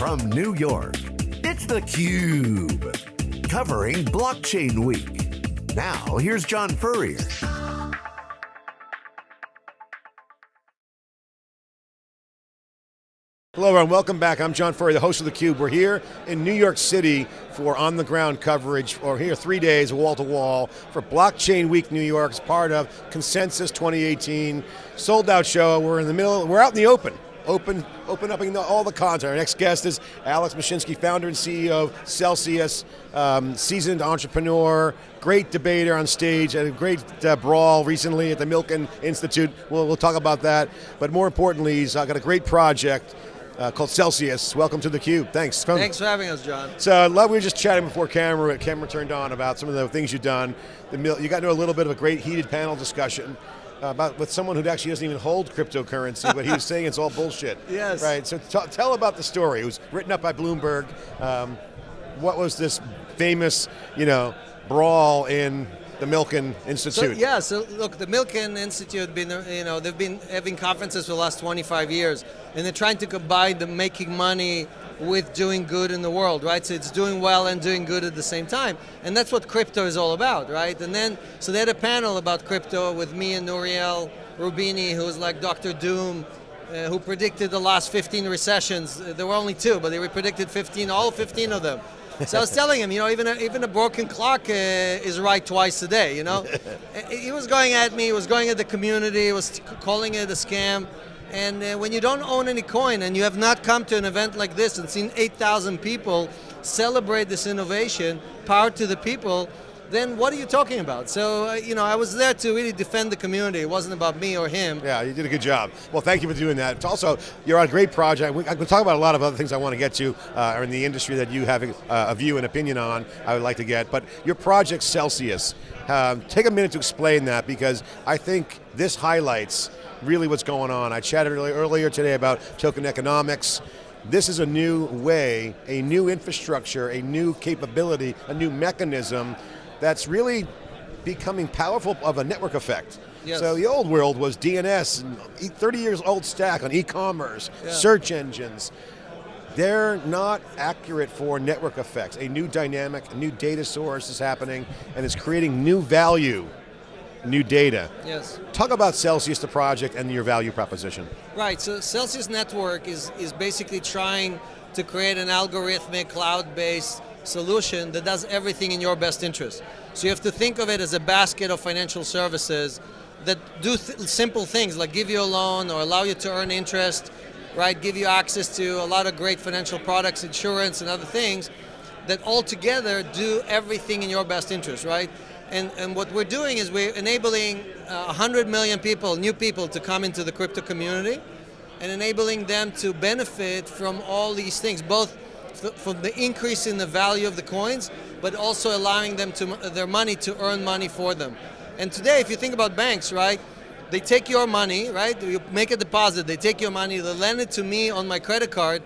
from New York, it's theCUBE. Covering Blockchain Week. Now, here's John Furrier. Hello everyone, welcome back. I'm John Furrier, the host of theCUBE. We're here in New York City for on-the-ground coverage, or here three days, wall-to-wall, -wall, for Blockchain Week New York, as part of Consensus 2018. Sold out show, we're in the middle, we're out in the open open, open up all the content. Our next guest is Alex Mashinsky, founder and CEO of Celsius, um, seasoned entrepreneur, great debater on stage, and a great uh, brawl recently at the Milken Institute. We'll, we'll talk about that. But more importantly, he's uh, got a great project uh, called Celsius. Welcome to theCUBE, thanks. Come. Thanks for having us, John. So I love, we were just chatting before camera, camera turned on about some of the things you've done. The, you got into a little bit of a great heated panel discussion about with someone who actually doesn't even hold cryptocurrency, but he was saying it's all bullshit. Yes. Right. So tell about the story. It was written up by Bloomberg. Um, what was this famous, you know, brawl in the Milken Institute? So, yeah. So look, the Milken Institute been, you know, they've been having conferences for the last 25 years, and they're trying to combine the making money with doing good in the world, right? So it's doing well and doing good at the same time. And that's what crypto is all about, right? And then, so they had a panel about crypto with me and Nouriel Roubini, who's like Dr. Doom, uh, who predicted the last 15 recessions. Uh, there were only two, but they predicted 15, all 15 of them. So I was telling him, you know, even a, even a broken clock uh, is right twice a day, you know? he was going at me, he was going at the community, he was calling it a scam. And uh, when you don't own any coin and you have not come to an event like this and seen 8,000 people celebrate this innovation, power to the people, then what are you talking about? So, uh, you know, I was there to really defend the community. It wasn't about me or him. Yeah, you did a good job. Well, thank you for doing that. It's also, you're on a great project. We, I can talk about a lot of other things I want to get to uh, in the industry that you have uh, a view and opinion on, I would like to get. But your project, Celsius, um, take a minute to explain that because I think this highlights really what's going on. I chatted earlier today about token economics. This is a new way, a new infrastructure, a new capability, a new mechanism that's really becoming powerful of a network effect. Yes. So the old world was DNS, 30 years old stack on e-commerce, yeah. search engines. They're not accurate for network effects. A new dynamic, a new data source is happening and it's creating new value new data. Yes. Talk about Celsius, the project, and your value proposition. Right, so Celsius Network is, is basically trying to create an algorithmic, cloud-based solution that does everything in your best interest. So you have to think of it as a basket of financial services that do th simple things like give you a loan or allow you to earn interest, right? Give you access to a lot of great financial products, insurance and other things that all together do everything in your best interest, right? And, and what we're doing is we're enabling uh, 100 million people, new people, to come into the crypto community and enabling them to benefit from all these things, both from the increase in the value of the coins, but also allowing them to their money to earn money for them. And today, if you think about banks, right, they take your money, right, you make a deposit, they take your money, they lend it to me on my credit card,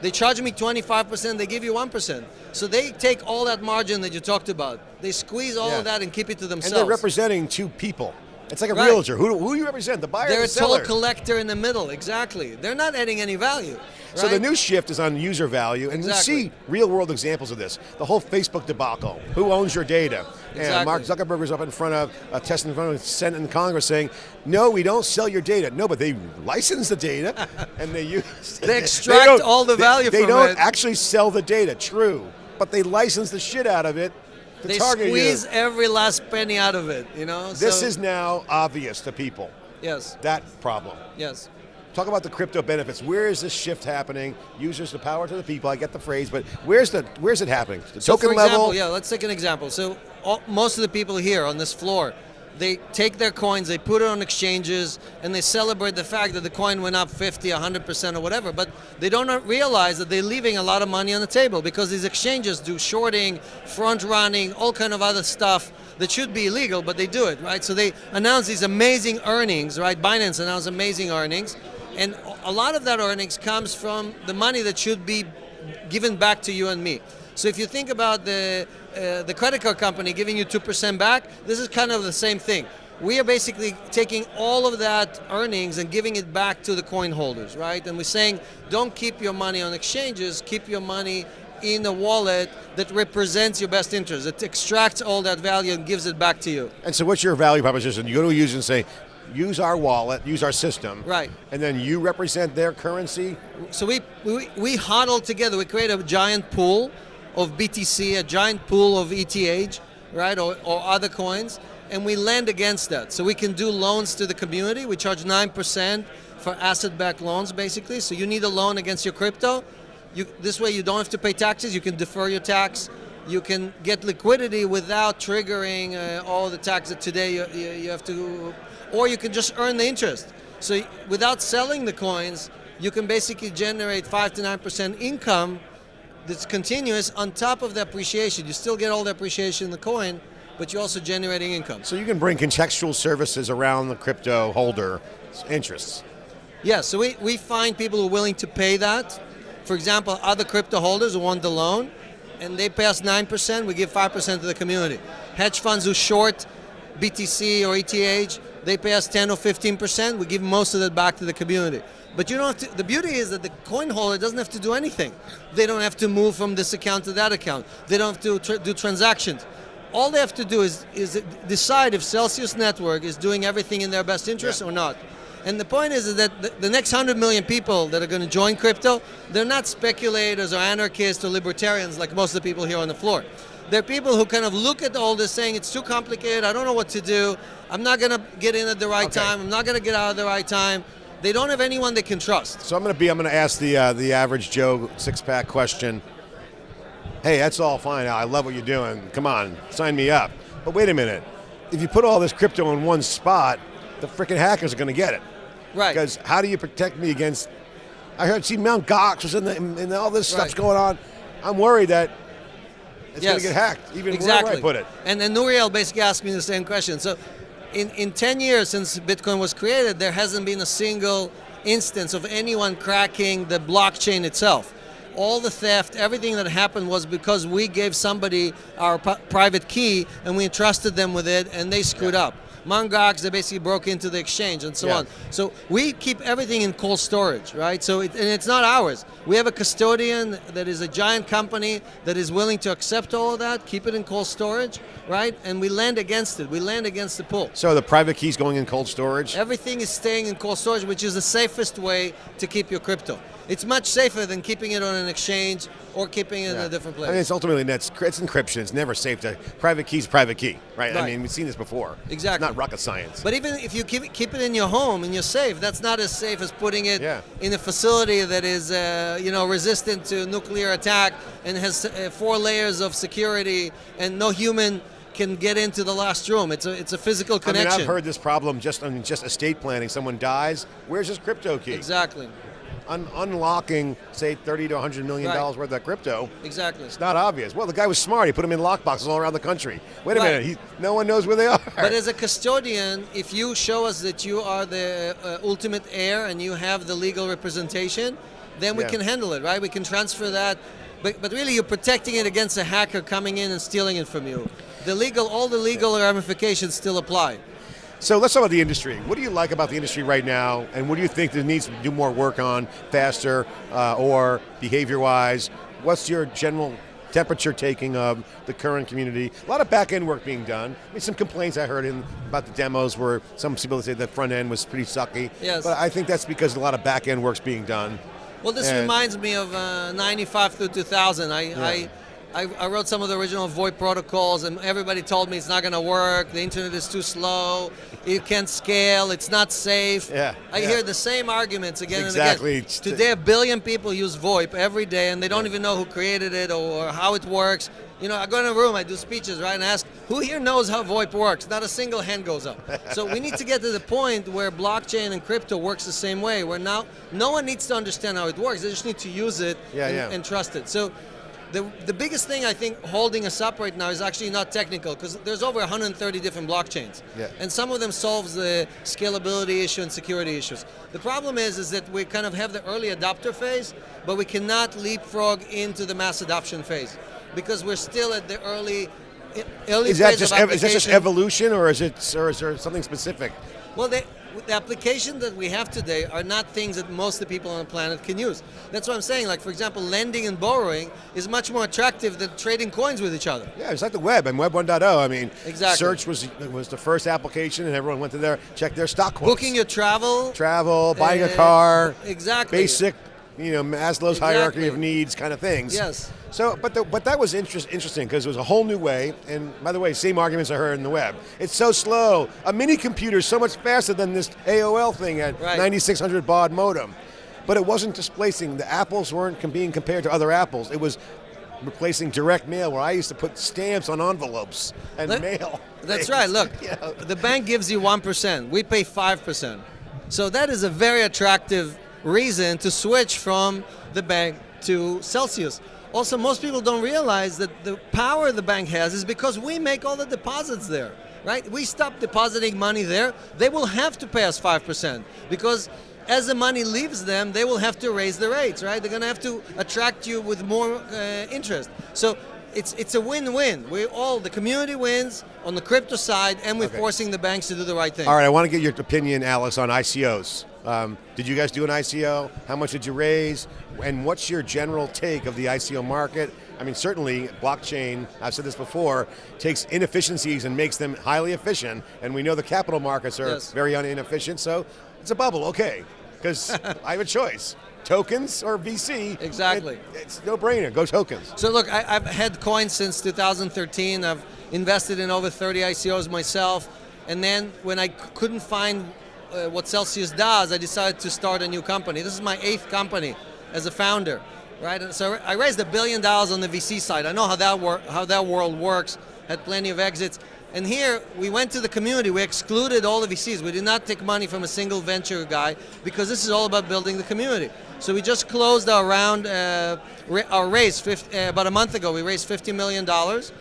they charge me 25%, they give you 1%. So they take all that margin that you talked about, they squeeze all yeah. of that and keep it to themselves. And they're representing two people. It's like a right. realtor. Who, who do you represent? The buyer They're the a toll collector in the middle, exactly. They're not adding any value. Right? So the new shift is on user value, and exactly. we see real world examples of this. The whole Facebook debacle. Who owns your data? Exactly. And Mark Zuckerberg was up in front of, uh, testing in front of the Senate and Congress saying, no, we don't sell your data. No, but they license the data, and they use They extract they all the value they, from it. They don't it. actually sell the data, true, but they license the shit out of it they squeeze you. every last penny out of it, you know? This so, is now obvious to people. Yes. That problem. Yes. Talk about the crypto benefits. Where is this shift happening? Users the power to the people. I get the phrase, but where's the where's it happening? The so token for example, level. Yeah, let's take an example. So all, most of the people here on this floor, they take their coins, they put it on exchanges, and they celebrate the fact that the coin went up 50, 100% or whatever, but they don't realize that they're leaving a lot of money on the table because these exchanges do shorting, front running, all kind of other stuff that should be illegal, but they do it, right? So they announce these amazing earnings, right? Binance announced amazing earnings, and a lot of that earnings comes from the money that should be given back to you and me. So if you think about the, uh, the credit card company giving you 2% back, this is kind of the same thing. we are basically taking all of that earnings and giving it back to the coin holders, right? And we're saying, don't keep your money on exchanges, keep your money in a wallet that represents your best interest. It extracts all that value and gives it back to you. And so what's your value proposition? You go to a user and say, use our wallet, use our system. Right. And then you represent their currency? So we, we, we huddle together, we create a giant pool of BTC, a giant pool of ETH, right, or, or other coins, and we lend against that. So we can do loans to the community. We charge 9% for asset-backed loans, basically. So you need a loan against your crypto. You, this way you don't have to pay taxes, you can defer your tax, you can get liquidity without triggering uh, all the tax that today you, you, you have to, or you can just earn the interest. So without selling the coins, you can basically generate 5 to 9% income that's continuous on top of the appreciation. You still get all the appreciation in the coin, but you're also generating income. So you can bring contextual services around the crypto holder interests. Yeah, so we, we find people who are willing to pay that. For example, other crypto holders who want the loan, and they pay us 9%, we give 5% to the community. Hedge funds who short BTC or ETH, they pay us 10 or 15%, we give most of that back to the community. But you don't have to, the beauty is that the coin holder doesn't have to do anything. They don't have to move from this account to that account. They don't have to tra do transactions. All they have to do is, is decide if Celsius Network is doing everything in their best interest yeah. or not. And the point is, is that the, the next 100 million people that are going to join crypto, they're not speculators or anarchists or libertarians like most of the people here on the floor. They're people who kind of look at all this saying, it's too complicated, I don't know what to do, I'm not going to get in at the right okay. time, I'm not going to get out at the right time. They don't have anyone they can trust. So I'm going to be, I'm going to ask the, uh, the average Joe six-pack question. Hey, that's all fine, I love what you're doing, come on, sign me up. But wait a minute, if you put all this crypto in one spot, the freaking hackers are going to get it. Right. Because how do you protect me against? I heard, see, Mount Gox was in the, and all this stuff's right. going on. I'm worried that it's yes. going to get hacked, even exactly. I put it. And then Nouriel basically asked me the same question. So, in, in 10 years since Bitcoin was created, there hasn't been a single instance of anyone cracking the blockchain itself. All the theft, everything that happened was because we gave somebody our private key and we entrusted them with it and they screwed yeah. up. Mt. Gox, they basically broke into the exchange and so yeah. on. So we keep everything in cold storage, right? So it, and it's not ours. We have a custodian that is a giant company that is willing to accept all of that, keep it in cold storage, right? And we lend against it. We lend against the pool. So the private key's going in cold storage? Everything is staying in cold storage, which is the safest way to keep your crypto. It's much safer than keeping it on an exchange or keeping it yeah. in a different place. I mean, it's ultimately it's, it's encryption. It's never safe to private key's private key, right? right? I mean, we've seen this before. Exactly. It's not rocket science. But even if you keep, keep it in your home and you're safe, that's not as safe as putting it yeah. in a facility that is, uh, you know, resistant to nuclear attack and has uh, four layers of security and no human can get into the last room. It's a it's a physical connection. I mean, I've heard this problem just on just estate planning. Someone dies. Where's his crypto key? Exactly un unlocking, say, 30 to 100 million right. dollars worth of crypto. Exactly. It's not obvious. Well, the guy was smart. He put them in lockboxes all around the country. Wait a right. minute. He, no one knows where they are. But as a custodian, if you show us that you are the uh, ultimate heir and you have the legal representation, then we Yeah. can handle it, right? We can transfer that. But, but really, you're protecting it against a hacker coming in and stealing it from you. The legal, all the legal ramifications still apply. So let's talk about the industry. What do you like about the industry right now, and what do you think there needs to do more work on, faster, uh, or behavior-wise? What's your general temperature taking of the current community? A lot of back-end work being done. I mean, some complaints I heard in about the demos where some people say the front end was pretty sucky. Yes. But I think that's because a lot of back-end work's being done. Well, this And- reminds me of uh, 95 through 2000. I, I, I, I wrote some of the original VoIP protocols, and everybody told me it's not going to work. The internet is too slow. It can't scale. It's not safe. Yeah, I yeah. hear the same arguments again Exactly. and again. Today, a billion people use VoIP every day, and they don't even know who created it or, how it works. You know, I go in a room, I do speeches, right, and ask, who here knows how VoIP works? Not a single hand goes up. so we need to get to the point where blockchain and crypto works the same way, where now no one needs to understand how it works. They just need to use it Yeah, and, yeah. and trust it. So the, the biggest thing I think holding us up right now is actually not technical because there's over 130 different blockchains. Yeah. And some of them solves the scalability issue and security issues. The problem is, is that we kind of have the early adopter phase, but we cannot leapfrog into the mass adoption phase because we're still at the early early Is that phase just of is that just evolution, or is it, or is there something specific? Well, they, the applications that we have today are not things that most of the people on the planet can use. That's what I'm saying. Like, for example, lending and borrowing is much more attractive than trading coins with each other. Yeah, it's like the web and Web 1.0. I mean, Exactly. search was was the first application, and everyone went to there, check their stock quotes. Booking your travel. travel, buying a uh, car, Exactly. basic, you know, Maslow's hierarchy of needs kind of things. Yes. So, but the, but that was interest, interesting because it was a whole new way. And by the way, same arguments I heard in the web. It's so slow. A mini computer is so much faster than this AOL thing at Right. 9600 baud modem. But it wasn't displacing. The apples weren't being compared to other apples. It was replacing direct mail, where I used to put stamps on envelopes and Let- mail. That's things. right. Look, Yeah. the bank gives you 1%. We pay 5%. So that is a very attractive reason to switch from the bank to Celsius. Also, most people don't realize that the power the bank has is because we make all the deposits there, right? We stop depositing money there, they will have to pay us 5% because as the money leaves them, they will have to raise the rates, right? They're going to have to attract you with more uh, interest. So it's it's a win-win. We all the community wins on the crypto side, and we're Okay. forcing the banks to do the right thing. All right, I want to get your opinion, Alex, on ICOs. Um, did you guys do an ICO? How much did you raise? And what's your general take of the ICO market? I mean, certainly blockchain, I've said this before, takes inefficiencies and makes them highly efficient. And we know the capital markets are Yes. very inefficient, so it's a bubble, okay. Because I have a choice tokens or VC. Exactly. It- it's no brainer, go tokens. So look, I, I've had coins since 2013. I've invested in over 30 ICOs myself, and then when I couldn't find uh, what Celsius does, I decided to start a new company. This is my eighth company as a founder, right? And so I raised a billion dollars on the VC side. I know how that wor- how that world works. Had plenty of exits. And here we went to the community. We excluded all the VCs. We did not take money from a single venture guy because this is all about building the community. So we just closed our round, uh, our raise uh, about a month ago. We raised 50 million dollars.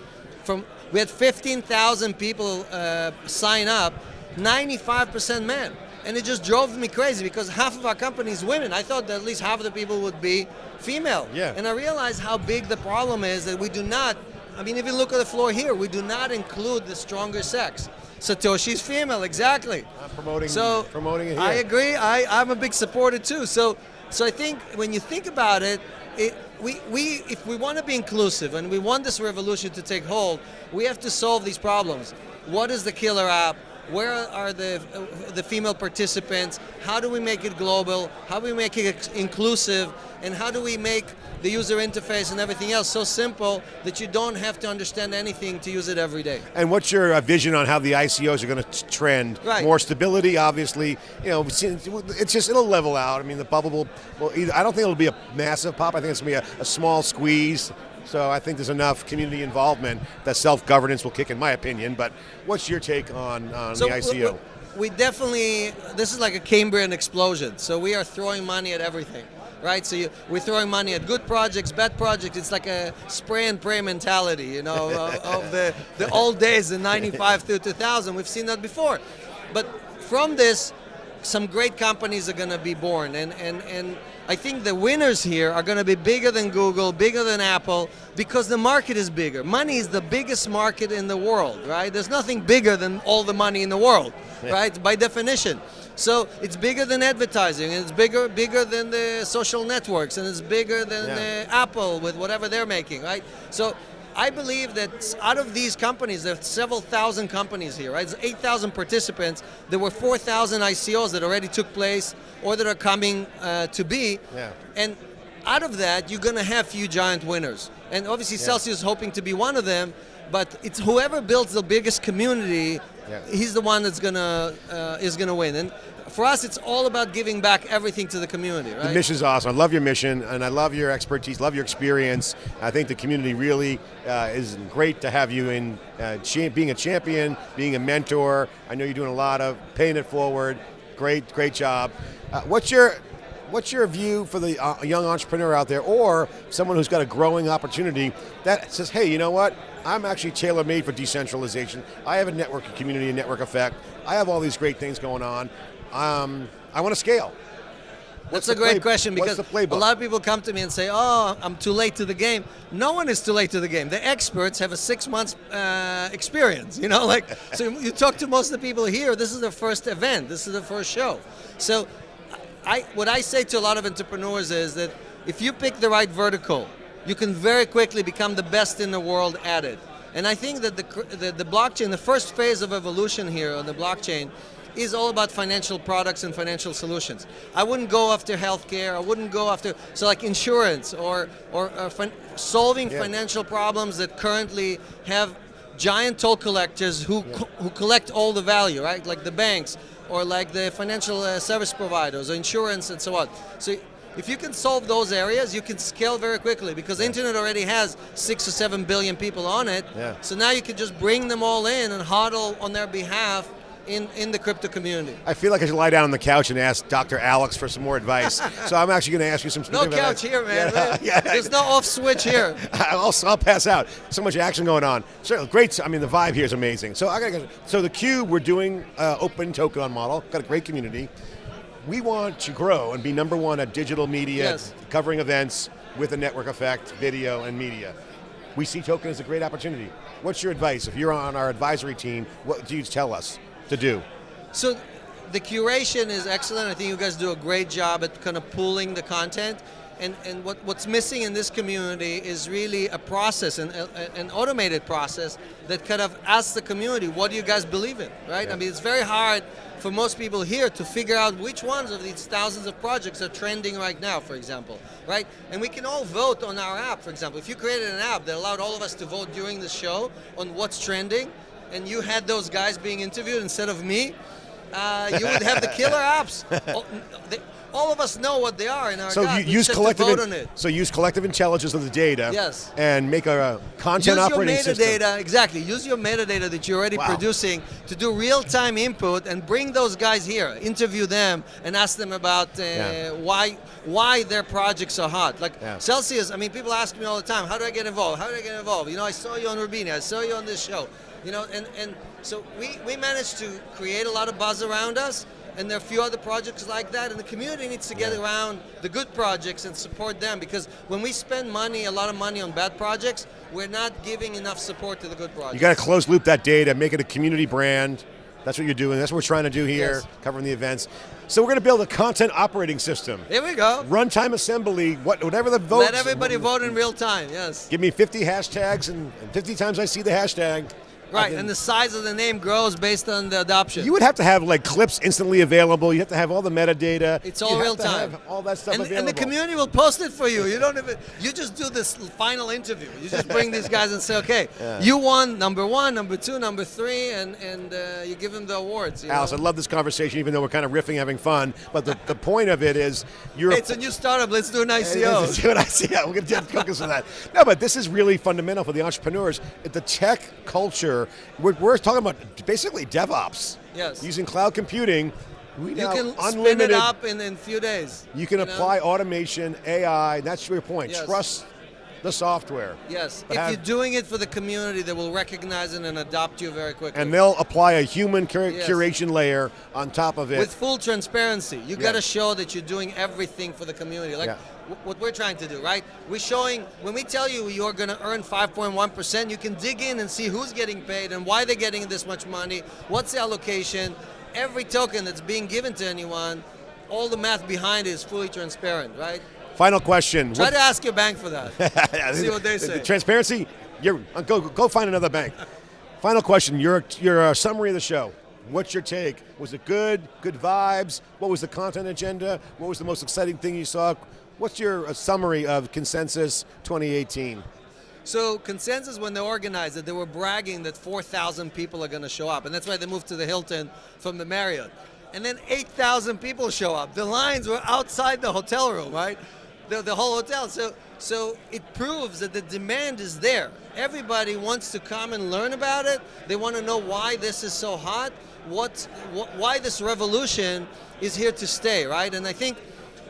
From we had 15,000 people uh, sign up, 95% men, and it just drove me crazy because half of our company is women. I thought that at least half of the people would be female. Yeah. And I realized how big the problem is that we do not. I mean, if you look at the floor here, we do not include the stronger sex. Satoshi's female, exactly. I'm promoting, So promoting it here. I agree. I, I'm a big supporter too. So so I think when you think about it, it we, we if we want to be inclusive and we want this revolution to take hold, we have to solve these problems. What is the killer app? Where are the uh, the female participants? How do we make it global? How do we make it inclusive? And how do we make the user interface and everything else so simple that you don't have to understand anything to use it every day? And what's your uh, vision on how the ICOs are going to trend? Right. More stability, obviously. You know, it's just it'll level out. I mean, the bubble will. will either, I don't think it'll be a massive pop. I think it's going to be a, a small squeeze. So I think there's enough community involvement that self-governance will kick, in my opinion. But what's your take on, on the ICO? w- We definitely, this is like a Cambrian explosion. So we are throwing money at everything, right? So you, we're throwing money at good projects, bad projects. It's like a spray and pray mentality, you know, of, of the, the old days, the 95 through 2000. We've seen that before. But from this, some great companies are going to be born. And, and, and I think the winners here are going to be bigger than Google, bigger than Apple, because the market is bigger. Money is the biggest market in the world, right? There's nothing bigger than all the money in the world, right? By definition. So it's bigger than advertising, and it's bigger bigger than the social networks, and it's bigger than Yeah. Apple with whatever they're making, right? So I believe that out of these companies, there are several thousand companies here, right? There's 8,000 participants. There were 4,000 ICOs that already took place or that are coming uh, to be. Yeah. And out of that, you're going to have few giant winners. And obviously, Celsius is hoping to be one of them. But it's whoever builds the biggest community, Yeah. he's the one that's gonna uh, is gonna win. And for us, it's all about giving back everything to the community, right? The mission's awesome. I love your mission, and I love your expertise, love your experience. I think the community really uh, is great to have you in uh, being a champion, being a mentor. I know you're doing a lot of paying it forward. Great, great job. Uh, what's your What's your view for the uh, young entrepreneur out there, or someone who's got a growing opportunity that says, "Hey, you know what? I'm actually tailor-made for decentralization. I have a network, a community, a network effect. I have all these great things going on. Um, I want to scale." What's That's a great play- question because a lot of people come to me and say, "Oh, I'm too late to the game." No one is too late to the game. The experts have a six months uh, experience. You know, like so you talk to most of the people here. This is the first event. This is the first show. So, I what I say to a lot of entrepreneurs is that if you pick the right vertical, you can very quickly become the best in the world at it. And I think that the, the, the blockchain, the first phase of evolution here on the blockchain, is all about financial products and financial solutions. I wouldn't go after healthcare. I wouldn't go after so like insurance or or, or fin- solving Yeah. financial problems that currently have giant toll collectors who co- who collect all the value, right? Like the banks or like the financial uh, service providers or insurance and so on. So if you can solve those areas, you can scale very quickly because the internet already has six or seven billion people on it. Yeah. So now you can just bring them all in and huddle on their behalf in, in the crypto community. I feel like I should lie down on the couch and ask Dr. Alex for some more advice. so I'm actually going to ask you some No specific couch here, man. Yeah, yeah. There's no off switch here. I'll, I'll pass out. So much action going on. So great. I mean, the vibe here is amazing. So I got. So the Cube, we're doing uh, open token on model. Got a great community. We want to grow and be number one at digital media, Yes. covering events with a network effect, video and media. We see token as a great opportunity. What's your advice if you're on our advisory team? What do you tell us to do? So the curation is excellent. I think you guys do a great job at kind of pooling the content. And, and what, what's missing in this community is really a process, an, a- an automated process that kind of asks the community, what do you guys believe in, right? Yeah. I mean, it's very hard for most people here to figure out which ones of these thousands of projects are trending right now, for example, right? And we can all vote on our app, for example. If you created an app that allowed all of us to vote during the show on what's trending, and you had those guys being interviewed instead of me, uh, you would have the killer apps. all, they, all of us know what they are in our So you use just have to collective. vote in- on it. So use collective intelligence of the data. Yes. And make a, uh, content Use your metadata, system. exactly. Use your metadata that you're already Wow. producing to do real-time input and bring those guys here, interview them, and ask them about uh, Yeah. why why their projects are hot. Like Yeah. Celsius, I mean, people ask me all the time, how do I get involved? How do I get involved? You know, I saw you on Roubini, I saw you on this show. You know, and, and so we, we managed to create a lot of buzz around us, and there are a few other projects like that, and the community needs to get Yeah. around the good projects and support them because when we spend money, a lot of money on bad projects, we're not giving enough support to the good projects. You got to close loop that data, make it a community brand. That's what you're doing. That's what we're trying to do here, Yes. covering the events. So we're going to build a content operating system. Here we go. Runtime assembly, what, whatever the vote. Let everybody vote in real time, yes. Give me 50 hashtags, and, and 50 times I see the hashtag. Right, and the size of the name grows based on the adoption. you would have to have like clips instantly available. You have to have all the metadata. It's You all have real to time. have all that stuff and, available. and the community will post it for you. You don't even. You just do this final interview. You just bring these guys and say, okay, you won number one, number two, number three, and and uh, you give them the awards. You Alex, I love this conversation, even though we're kind of riffing, having fun. But the, the point of it is, you're. It's a new startup. Let's do an ICO. Let's ICO. see what I see. Yeah, we're going to have focus on that. No, but this is really fundamental for the entrepreneurs. The tech culture, we're, we're talking about basically DevOps. Yes. Using cloud computing. We You can spin it up in in few days. You can know? apply automation, AI. That's your point. Yes. Trust the software. Yes, if have- you're doing it for the community, they will recognize it and adopt you very quickly. And they'll apply a human cur- Yes. curation layer on top of it. with full transparency. You Yeah. got to show that you're doing everything for the community. Like Yeah. what we're trying to do, right? We're showing when we tell you you're going to earn 5.1%, you can dig in and see who's getting paid and why they're getting this much money, what's the allocation. Every token that's being given to anyone, all the math behind it is fully transparent, right? Final question. Try What- to ask your bank for that. See what they The- the say. transparency. You're uh, go go find another bank. Final question. Your your uh, summary of the show. What's your take? Was it good? Good vibes? What was the content agenda? What was the most exciting thing you saw? What's your uh, summary of Consensus 2018? So consensus when they organized it, they were bragging that 4,000 people are going to show up, and that's why they moved to the Hilton from the Marriott. And then 8,000 people show up. The lines were outside the hotel room, right? The, the whole hotel. So so it proves that the demand is there. Everybody wants to come and learn about it. They want to know why this is so hot. What, wh- why this revolution is here to stay, right? And I think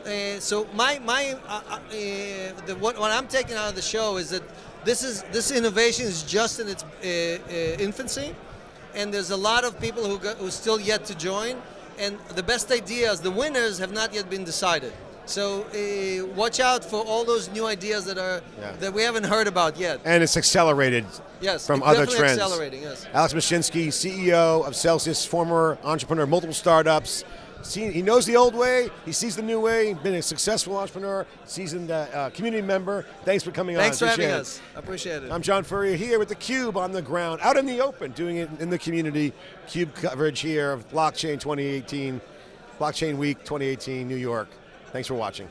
uh, so my my uh, uh, the, what, what I'm taking out of the show is that this is this innovation is just in its uh, uh, infancy, and there's a lot of people who go, who still yet to join, and the best ideas, the winners, have not yet been decided. So uh, watch out for all those new ideas that are Yeah. that we haven't heard about yet. And it's accelerated Yes, from other definitely trends. accelerating. Yes. Alex Mashinsky, CEO of Celsius, former entrepreneur, multiple startups. He knows the old way. He sees the new way. Been a successful entrepreneur, seasoned uh, uh, community member. Thanks for coming Thanks on. Thanks for having Appreciate it. us. Appreciate it. I'm John Furrier here with the Cube on the ground, out in the open, doing it in the community. Cube coverage here of Blockchain 2018, Blockchain Week 2018, New York. Thanks for watching.